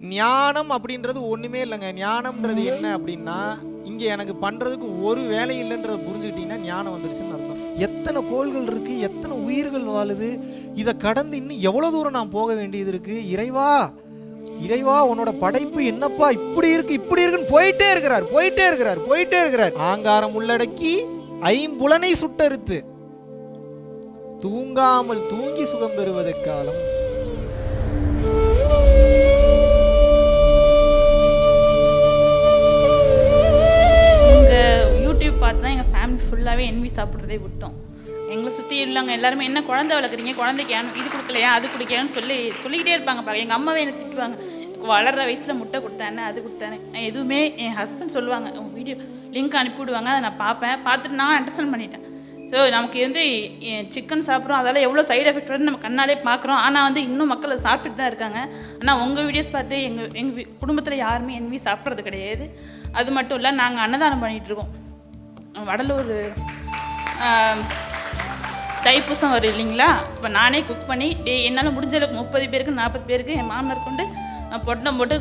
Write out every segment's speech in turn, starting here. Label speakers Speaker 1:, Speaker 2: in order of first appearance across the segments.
Speaker 1: ஞானம் அப்படின்றது ஒன்றுமே இல்லைங்க. ஞானம்ன்றது என்ன அப்படின்னா இங்கே எனக்கு பண்ணுறதுக்கு ஒரு வேலை இல்லைன்றதை புரிஞ்சுக்கிட்டீங்கன்னா ஞானம் வந்துருச்சுன்னு அர்த்தம். எத்தனை கோள்கள் இருக்குது எத்தனை உயிர்கள் வாழுது இதை கடந்து இன்னும் எவ்வளோ தூரம் நான் போக வேண்டியது இருக்குது இறைவா இறைவா உன்னோட படைப்பு என்னப்பா? இப்படி இருக்கு இப்படி இருக்குன்னு போயிட்டே இருக்கிறார் போயிட்டே இருக்கிறார் போயிட்டே இருக்கிறார். ஆங்காரம் உள்ளடக்கி ஐம்புலனை சுட்டறுத்து தூங்காமல் தூங்கி சுகம் பெறுவதற்காலம்
Speaker 2: பார்த்து தான் எங்கள் ஃபேமிலி ஃபுல்லாகவே என்வி சாப்பிட்றதே விட்டோம். எங்களை சுற்றி உள்ளவங்க எல்லாருமே என்ன குழந்தை வளர்க்குறீங்க? குழந்தைக்கு இது கொடுக்கலையா? அது குடிக்கலையான்னு சொல்லி சொல்லிக்கிட்டே இருப்பாங்க எங்கள் அம்மாவே என்ன திட்டுவாங்க. வளர்ற வயசில் முட்டை கொடுத்தானே அது கொடுத்தானே. எதுவுமே என் ஹஸ்பண்ட் சொல்லுவாங்க. வீடியோ லிங்க் அனுப்பிவிடுவாங்க அதை நான் பார்ப்பேன். பார்த்துட்டு நான் அண்டர்ஸ்டாண்ட் பண்ணிட்டேன். ஸோ நமக்கு வந்து சிக்கன் சாப்பிட்றோம். அதால் எவ்வளோ சைடு எஃபெக்ட் வருதுன்னு நம்ம கண்ணாலே பார்க்குறோம். ஆனால் வந்து இன்னும் மக்கள் அதை சாப்பிட்டுட்டு தான் இருக்காங்க. ஆனால் உங்கள் வீடியோஸ் பார்த்து எங்கள் எங்கள் குடும்பத்தில் யாருமே என்வி சாப்பிட்றது கிடையாது. அது மட்டும் இல்லை நாங்கள் அன்னதானம் பண்ணிகிட்ருக்கோம் வடலூர் தைப்பூசம் வரும் இல்லைங்களா? இப்போ நானே குக் பண்ணி டே என்னால் முடிஞ்ச அளவுக்கு முப்பது பேருக்கு நாற்பது பேருக்கு என் மாமனார் கொண்டு அஹ், பொட்டலம் போட்டு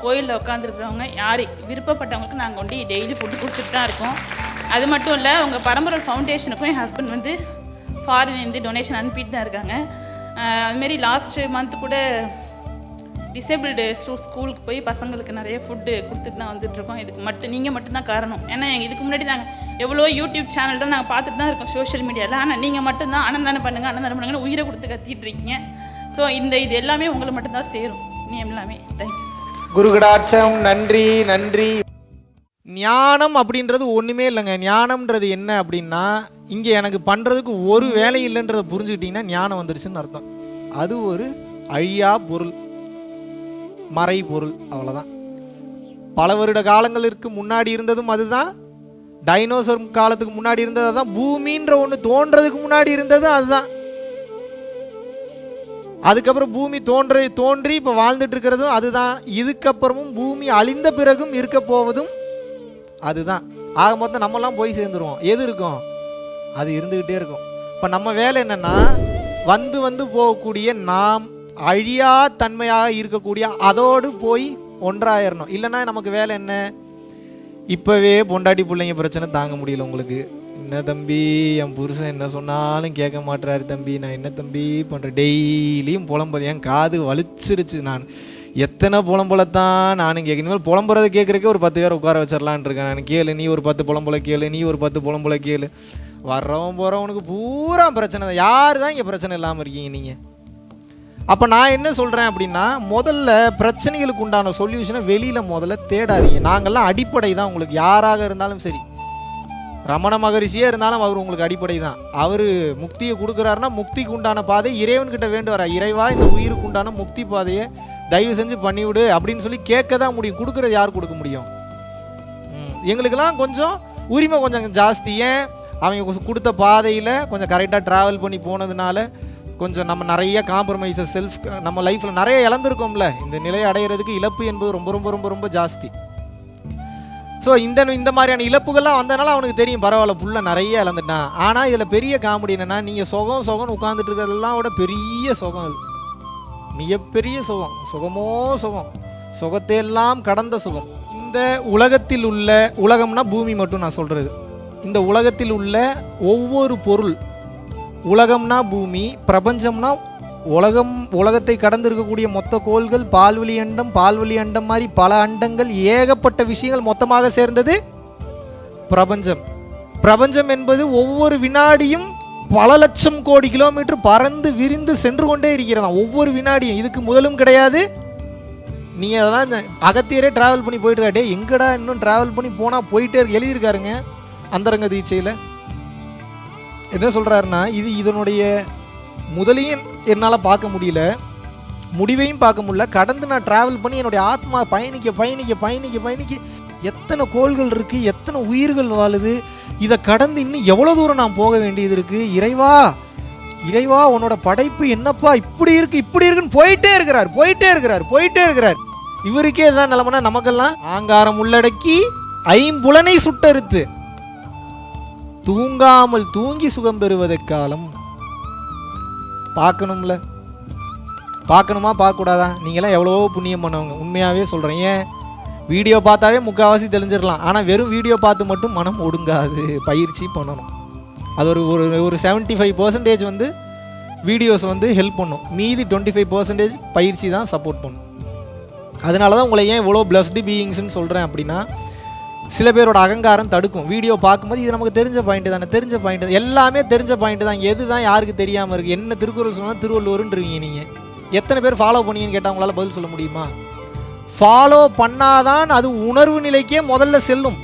Speaker 2: கோயிலில் உட்காந்துருக்குறவங்க யார் விருப்பப்பட்டவங்களுக்கு நாங்கள் கொண்டு டெய்லி ஃபுட்டு கொடுத்துட்டு தான் இருக்கோம். அது மட்டும் இல்லை உங்கள் பரம்பரை ஃபவுண்டேஷனுக்கும் என் ஹஸ்பண்ட் வந்து ஃபாரின்லேருந்து டொனேஷன் அனுப்பிட்டு தான் இருக்காங்க. அதுமாரி லாஸ்ட் மந்த் கூட டிசேபிள்டு ஸ்டூ ஸ்கூலுக்கு போய் பசங்களுக்கு நிறைய ஃபுட்டு கொடுத்துட்டு தான் வந்துட்டுருக்கோம் இதுக்கு மட்டும் நீங்கள் மட்டும்தான் காரணம். ஏன்னா இதுக்கு முன்னாடி நாங்கள் எவ்வளோ யூடியூப் சேனல் தான் நாங்கள் பார்த்துட்டு தான் இருக்கோம் சோஷியல் மீடியாவில் ஆனால் நீங்கள் மட்டும்தான் அன்னதானம் பண்ணுங்க அன்னதானம் பண்ணுங்கன்னு உயிரை கொடுத்து கத்திட்டு இருக்கீங்க. ஸோ இந்த இது எல்லாமே உங்களை மட்டும்தான் சேரும். நீ எல்லாமே தேங்க்யூ சார்
Speaker 1: குருகடாட்சம் நன்றி நன்றி. ஞானம் அப்படின்றது ஒன்றுமே இல்லைங்க. ஞானம்ன்றது என்ன அப்படின்னா இங்கே எனக்கு பண்ணுறதுக்கு ஒரு வேலை இல்லைன்றதை புரிஞ்சுக்கிட்டிங்கன்னா ஞானம் வந்துருச்சுன்னு அர்த்தம். அது ஒரு அழியா பொருள். மறை பொருள் அவ்வளவுதான். பல வருட காலங்களுக்கு முன்னாடி இருந்ததும் அதுதான். டைனோசர் காலத்துக்கு முன்னாடி இருந்தது அதுதான் பூமின்ற ஒன்று தோன்றதுக்கு முன்னாடி இருந்ததும் அதுதான். அதுக்கப்புறம் பூமி தோன்ற தோன்றி இப்போ வாழ்ந்துட்டு இருக்கிறதும் அதுதான். இதுக்கப்புறமும் பூமி அழிந்த பிறகும் இருக்க போவதும் அதுதான். ஆக மொத்தம் நம்மலாம் போய் சேர்ந்துருவோம். எது இருக்கும்? அது இருந்துக்கிட்டே இருக்கும். இப்போ நம்ம வேலை என்னன்னா வந்து வந்து போகக்கூடிய நாம் அழியா தன்மையாக இருக்கக்கூடிய அதோடு போய் ஒன்றாயிரணும். இல்லைன்னா நமக்கு வேலை என்ன? இப்போவே பொண்டாட்டி பிள்ளைங்க பிரச்சனை தாங்க முடியல உங்களுக்கு. என்ன தம்பி என் புருஷன் என்ன சொன்னாலும் கேட்க மாட்றாரு தம்பி. நான் என்ன தம்பி பண்ணுறேன் டெய்லியும் புலம்புது என் காது வலிச்சிருச்சு நான். எத்தனை புலம்புலத்தான் நானும் கேட்க இனிமேல் புலம்புறதை கேட்குறக்கே ஒரு பத்து பேர் உட்கார வச்சிடலான் இருக்கேன். நான் கேளு நீ ஒரு பத்து புலம்புல கேளு நீ ஒரு பத்து புலம்புல கேளு. வர்றவன் போகிறவனுக்கு பூரா பிரச்சனை தான். யார் தான் இங்கே பிரச்சனை இல்லாமல் இருக்கீங்க நீங்கள் அப்போ நான் என்ன சொல்கிறேன் அப்படின்னா முதல்ல பிரச்சனைகளுக்கு உண்டான சொல்யூஷனை வெளியில் முதல்ல தேடாதீங்க. நாங்கள்லாம் அடிப்படை தான். உங்களுக்கு யாராக இருந்தாலும் சரி. ரமண மகரிஷியே இருந்தாலும் அவர் உங்களுக்கு அடிப்படை தான். அவர் முக்தியை கொடுக்குறாருன்னா முக்திக்கு உண்டான பாதை இறைவன்கிட்ட வேண்டுவாரா இறைவா இந்த உயிருக்கு உண்டான முக்தி பாதையை தயவு செஞ்சு பண்ணிவிடு அப்படின்னு சொல்லி கேட்க தான் முடியும். கொடுக்குறது யார் கொடுக்க முடியும்? எங்களுக்கெல்லாம் கொஞ்சம் உரிமை கொஞ்சம் ஜாஸ்தி. ஏன்? அவங்க கொ- கொடுத்த பாதையில் கொஞ்சம் கரெக்டாக ட்ராவல் பண்ணி போனதுனால கொஞ்சம் நம்ம நிறைய காம்ப்ரமைசஸ் செல்ஃப் நம்ம லைஃப்பில் நிறைய இழந்திருக்கோம்ல. இந்த நிலையை அடையிறதுக்கு இழப்பு என்பது ரொம்ப ரொம்ப ரொம்ப ரொம்ப ஜாஸ்தி. ஸோ இந்த இந்த மாதிரியான இழப்புகள்லாம் வந்தனால அவனுக்கு தெரியும் பரவாயில்ல புள்ள நிறைய இழந்துட்டான். ஆனால் இதில் பெரிய காமெடி என்னென்னா நீங்கள் சுகம் சுகம்னு உட்காந்துட்டு இருக்கிறதெல்லாம் விட பெரிய சுகம் அது. மிகப்பெரிய சுகம். சுகமோ சுகம். சுகத்தையெல்லாம் கடந்த சுகம். இந்த உலகத்தில் உள்ள உலகம்னா பூமி மட்டும் நான் சொல்கிறது இந்த உலகத்தில் உள்ள ஒவ்வொரு பொருள் உலகம்னா பூமி பிரபஞ்சம்னா உலகம் உலகத்தை கடந்து இருக்கக்கூடிய மொத்த கோள்கள் பால்வெளி அண்டம் பால்வெளி அண்டம் மாதிரி பல அண்டங்கள் ஏகப்பட்ட விஷயங்கள் மொத்தமாக சேர்ந்தது பிரபஞ்சம். பிரபஞ்சம் என்பது ஒவ்வொரு வினாடியும் பல லட்சம் கோடி கிலோமீட்டர் பறந்து விரிந்து சென்று கொண்டே இருக்கிறதா ஒவ்வொரு வினாடியும். இதுக்கு முதலும் கிடையாது. நீங்கள் அதெல்லாம் இந்த அகத்தியரே ட்ராவல் பண்ணி போயிட்டு இருக்காட்டே எங்கடா இன்னும் ட்ராவல் பண்ணி போனால் போயிட்டே இருக்கு. எழுதியிருக்காருங்க அந்தரங்க தீட்சையில். என்ன சொல்கிறாருன்னா இது இதனுடைய முதலையும் என்னால் பார்க்க முடியல. முடிவையும் பார்க்க முடியல. கடந்து நான் ட்ராவல் பண்ணி என்னுடைய ஆத்மா பயணிக்க பயணிக்க பயணிக்க பயணிக்க எத்தனை கோள்கள் இருக்குது எத்தனை உயிர்கள் வாழுது இதை கடந்து இன்னும் எவ்வளோ தூரம் நான் போக வேண்டியது இருக்குது இறைவா இறைவா உன்னோட படைப்பு என்னப்பா? இப்படி இருக்குது இப்படி இருக்குன்னு போயிட்டே இருக்கிறார் போயிட்டே இருக்கிறார் போயிட்டே இருக்கிறார். இவருக்கே இதான் நிலமனா நமக்கெல்லாம் ஆங்காரம் உள்ளடக்கி ஐம்புலனை சுட்டறுத்து தூங்காமல் தூங்கி சுகம் பெறுவதற்காலம் பார்க்கணும்ல. பார்க்கணுமா? பார்க்கக்கூடாதா? நீங்களாம் எவ்வளவோ புண்ணியம் பண்ணவங்க. உண்மையாகவே சொல்கிறேன் ஏன்? வீடியோ பார்த்தாவே முக்கால்வாசி தெரிஞ்சிடலாம் ஆனால் வெறும் வீடியோ பார்த்து மட்டும் மனம் ஒடுங்காது. பயிற்சி பண்ணணும். அது ஒரு ஒரு ஒரு செவன்ட்டி ஃபைவ் பர்சன்டேஜ் வந்து வீடியோஸ் வந்து ஹெல்ப் பண்ணும். மீதி டுவெண்ட்டி ஃபைவ் பர்சன்டேஜ் பயிற்சி தான் சப்போர்ட் பண்ணும். அதனால தான் உங்களை ஏன் இவ்வளோ பிளஸ்டு பீயிங்ஸ்னு சொல்கிறேன் அப்படின்னா சில பேரோட அகங்காரம் தடுக்கும். வீடியோ பார்க்கும்போது இது நமக்கு தெரிஞ்ச பாயிண்ட் தானே தெரிஞ்ச பாயிண்ட் எல்லாமே தெரிஞ்ச பாயிண்ட் தான். எது தான் யாருக்கு தெரியாமல் இருக்குது என்ன திருக்குறள் சொன்னால் திருவள்ளுவருன்றீங்க நீங்கள் எத்தனை பேர் ஃபாலோ பண்ணீங்கன்னு கேட்டால் உங்களால் பதில் சொல்ல முடியுமா? ஃபாலோ பண்ணாதான் அது உணர்வு நிலைக்கே முதல்ல செல்லும்.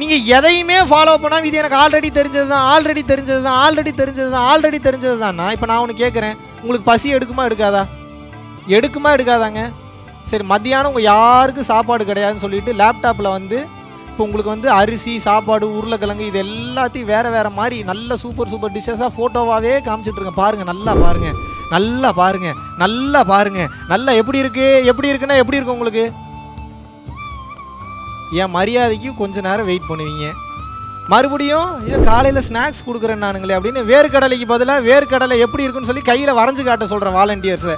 Speaker 1: நீங்கள் எதையுமே ஃபாலோ பண்ணாமல் இது எனக்கு ஆல்ரெடி தெரிஞ்சது தான் ஆல்ரெடி தெரிஞ்சது தான் ஆல்ரெடி தெரிஞ்சது தான் ஆல்ரெடி தெரிஞ்சது தான்ண்ணா இப்போ நான் ஒன்று கேட்குறேன் உங்களுக்கு பசி எடுக்குமா எடுக்காதா? எடுக்குமா எடுக்காதாங்க? சரி மத்தியானம் உங்கள் யாருக்கும் சாப்பாடு கிடையாதுன்னு சொல்லிட்டு லேப்டாப்பில் வந்து இப்போ உங்களுக்கு வந்து அரிசி சாப்பாடு உருளைக்கிழங்கு இது எல்லாத்தையும் வேறு வேறு மாதிரி நல்ல சூப்பர் சூப்பர் டிஷ்ஷஸாக ஃபோட்டோவாகவே காமிச்சிட்ருக்கேன் பாருங்கள் நல்லா பாருங்கள் நல்லா பாருங்கள் நல்லா பாருங்கள் நல்லா எப்படி இருக்குது எப்படி இருக்குன்னா எப்படி இருக்கும் உங்களுக்கு? என் மரியாதைக்கு கொஞ்ச நேரம் வெயிட் பண்ணுவீங்க. மறுபடியும் இது காலையில் ஸ்நாக்ஸ் கொடுக்குறேன் நானுங்களே அப்படின்னு வேர்க்கடலைக்கு பதிலாக வேர்க்கடலை எப்படி இருக்குன்னு சொல்லி கையில் வரைஞ்சு காட்ட சொல்கிறேன் வாலண்டியர்ஸை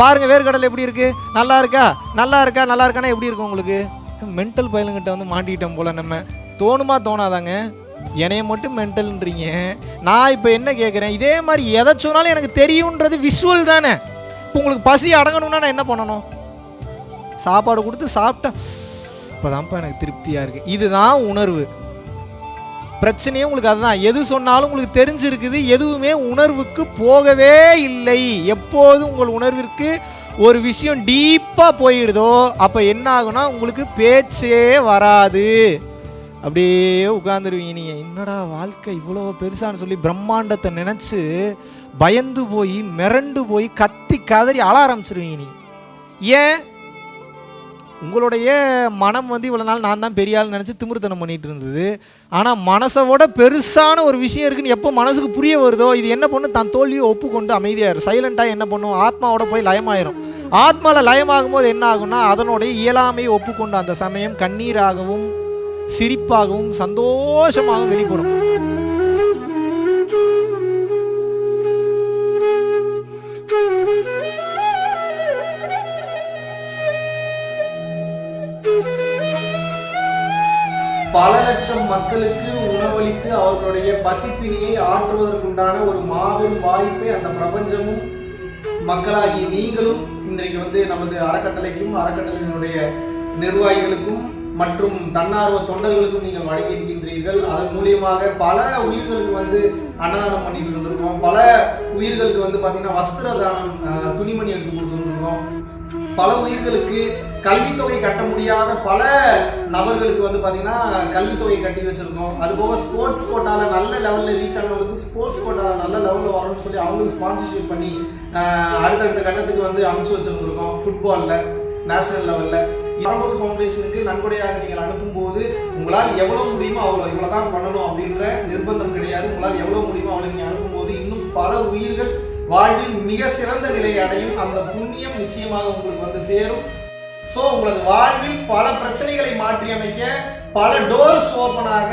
Speaker 1: பாருங்கள் வேர்க்கடலை எப்படி இருக்குது நல்லா இருக்கா? நல்லா இருக்கா? நல்லா இருக்கானா? எப்படி இருக்கும் உங்களுக்கு? மென்டல் பயலுங்கிட்ட வந்து மாட்டிக்கிட்டோம் போல் நம்ம. தோணுமா தோணாதாங்க? என்னைய மட்டும் மென்டல்ன்றீங்க நான் இப்போ என்ன கேட்குறேன் இதே மாதிரி எதை சொன்னாலும் எனக்கு தெரியுன்றது விஷுவல் தானே. இப்போ உங்களுக்கு பசி அடங்கணும்னா நான் என்ன பண்ணணும்? சாப்பாடு கொடுத்து சாப்பிட்டா இப்போதான்ப்பா எனக்கு திருப்தியாக இருக்குது இதுதான் உணர்வு. பிரச்சனையே உங்களுக்கு அதுதான். எது சொன்னாலும் உங்களுக்கு தெரிஞ்சிருக்குது. எதுவுமே உணர்வுக்கு போகவே இல்லை. எப்போதும் உங்கள் உணர்விற்கு ஒரு விஷயம் டீப்பாக போயிடுதோ அப்போ என்ன ஆகும்னா உங்களுக்கு பேச்சே வராது. அப்படியே உட்காந்துருவீங்க நீங்கள் என்னடா வாழ்க்கை இவ்வளோ பெருசான்னு சொல்லி பிரம்மாண்டத்தை நினச்சி பயந்து போய் மிரண்டு போய் கத்தி கதறி அழ ஆரம்பிச்சிருவீங்க நீங்கள் ஏன்? உங்களுடைய மனம் வந்து இவ்வளோ நாள் நான் தான் பெரிய ஆள் நினச்சி திமிருத்தனம் பண்ணிகிட்டு இருந்தது. ஆனால் மனசோட பெருசான ஒரு விஷயம் இருக்குன்னு எப்போ மனசுக்கு புரிய வருதோ இது என்ன பண்ணும் தன் தோல்வியை ஒப்புக்கொண்டு அமைதியாயிரும் சைலண்ட்டாக என்ன பண்ணும்? ஆத்மாவோட போய் லயமாயிரும். ஆத்மாவில் லயமாகும் போது என்ன ஆகும்னா அதனுடைய இயலாமையை ஒப்புக்கொண்டு அந்த சமயம் கண்ணீராகவும் சிரிப்பாகவும் சந்தோஷமாகவும் வெளிப்படும்.
Speaker 3: லட்சம் மக்களுக்கு உணவளித்து அவர்களுடைய பசிப்பினியை ஆற்றுவதற்குண்டான ஒரு மாபெரும் வாய்ப்பை அந்த பிரபஞ்சமும் மக்களாகிய நீங்களும் இன்றைக்கு வந்து நமது அறக்கட்டளைக்கும் அறக்கட்டளையினுடைய நிர்வாகிகளுக்கும் மற்றும் தன்னார்வ தொண்டர்களுக்கும் நீங்கள் வழங்கியிருக்கின்றீர்கள் அதன் மூலியமாக பல உயிர்களுக்கு வந்து அன்னதானம் பண்ணிட்டு இருந்திருக்கோம். பல உயிர்களுக்கு வந்து பார்த்தீங்கன்னா வஸ்திர தானம் துணிமணி எடுத்து கொடுத்துருந்துருக்கோம் பல உயிர்களுக்கு கல்வித்தொகை கட்ட முடியாத பல நபர்களுக்கு வந்து பார்த்தீங்கன்னா கல்வித்தொகை கட்டி வச்சுருக்கோம். அது போக ஸ்போர்ட்ஸ் கோட்டாவில் நல்ல லெவலில் ரீச் ஆனவங்களுக்கு ஸ்போர்ட்ஸ் கோட்டாவில் நல்ல லெவலில் வரணும்னு சொல்லி அவங்களுக்கு ஸ்பான்சர்ஷிப் பண்ணி அடுத்தடுத்த கட்டத்துக்கு வந்து அனுப்பிச்சு வச்சுருந்துருக்கோம் ஃபுட்பாலில் நேஷனல் லெவலில் பரம்போது ஃபவுண்டேஷனுக்கு நன்கொடையாக நீங்கள் அனுப்பும்போது உங்களால் எவ்வளோ முடியுமோ அவ்வளோ இவ்வளோ தான் பண்ணணும் அப்படின்ற நிர்பந்தம் கிடையாது. உங்களால் எவ்வளோ முடியுமோ அவ்வளோ நீங்கள் அனுப்பும்போது இன்னும் பல உயிர்கள் வாழ்வில் மிக சிறந்த நிலையை அடையும் அந்த புண்ணியம் நிச்சயமாக உங்களுக்கு வந்து சேரும். ஸோ உங்களது வாழ்வில் பல பிரச்சனைகளை மாற்றி அமைக்க பல டோர்ஸ் ஓப்பனாக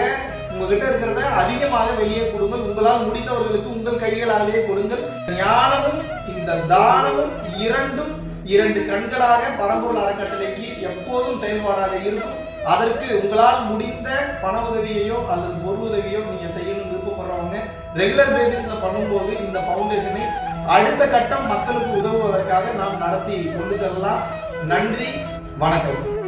Speaker 3: உங்ககிட்ட இருக்கிறத அதிகமாக வெளியே கொடுங்கள். உங்களால் முடிந்தவர்களுக்கு உங்கள் கைகளாலேயே கொடுங்கள். ஞானமும் இந்த தானமும் இரண்டும் இரண்டு கண்களாக பரம்பூர் அறக்கட்டளைக்கு எப்போதும் செயல்பாடாக இருக்கும். அதற்கு உங்களால் முடிந்த பண உதவியையோ அல்லது பொருள் உதவியோ நீங்க செய்யணும். ரெகுலர் பேசிஸ்ல பண்ணும்போது இந்த ஃபவுண்டேஷனை அடுத்த கட்டம் மக்களுக்கு உதவுவதற்காக நாம் நடத்தி கொண்டு செல்லலாம். நன்றி வணக்கம்.